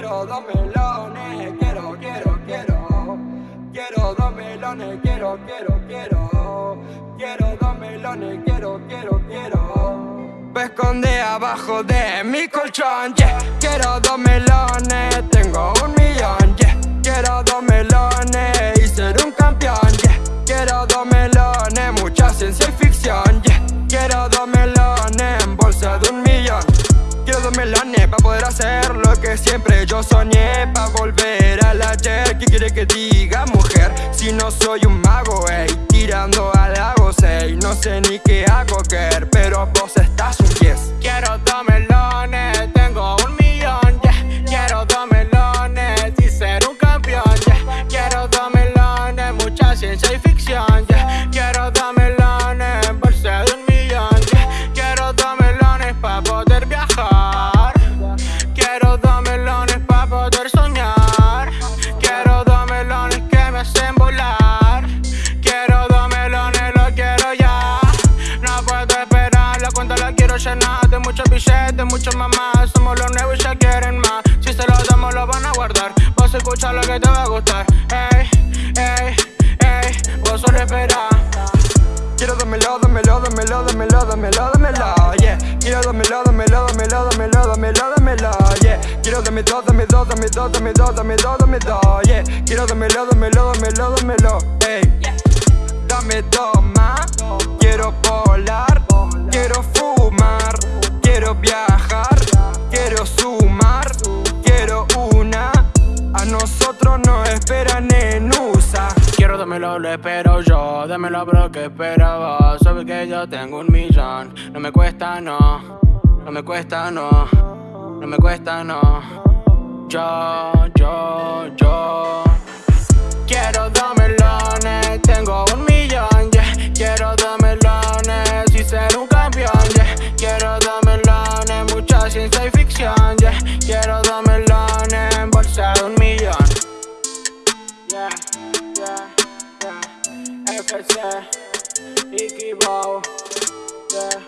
quiero dos melones, quiero, quiero, quiero. Quiero dos melones, quiero, quiero, quiero. Quiero dos melones, quiero, quiero, quiero. Me esconde abajo de mi colchón, yeah. Quiero dos melones, hacer lo que siempre yo soñé Para volver al ayer, ¿qué quiere que diga mujer? Si no soy un mago, ey, tirando al dos melones pa' poder soñar Quiero dos melones que me hacen volar Quiero dos melones, lo quiero ya No puedo esperar, la cuenta la quiero llenar De muchos billetes, muchos mamás Somos los nuevos y ya quieren más Si se los damos lo van a guardar Vas a escuchar lo que te va a gustar Ey, ey, ey, vos solo esperá Quiero dámelo, dámelo, dámelo, dámelo, dámelo, dámelo, yeah Quiero dámelo, dámelo, dámelo, dámelo, dámelo, Quiero dame dos, dame dos, dame dos, dame dos, dame dos, dame dos, yeah. Quiero dámelo, dámelo, dámelo, dámelo, ey. Dame más Quiero volar, quiero fumar Quiero viajar, quiero sumar Quiero una. A nosotros nos esperan en USA Quiero dámelo, lo espero yo Dámelo bro, que esperaba Sabes que yo tengo un millón No me cuesta, no No me cuesta, no No me cuesta, no. Yo, yo, yo. Quiero dos melones Tengo un millón, yeah. Quiero dos melones Y ser un campeón, yeah. Quiero dos melones Mucha ciencia y ficción, yeah. Quiero dos melones bolsa de un millón. Yeah, yeah, yeah. FC, Bow, yeah.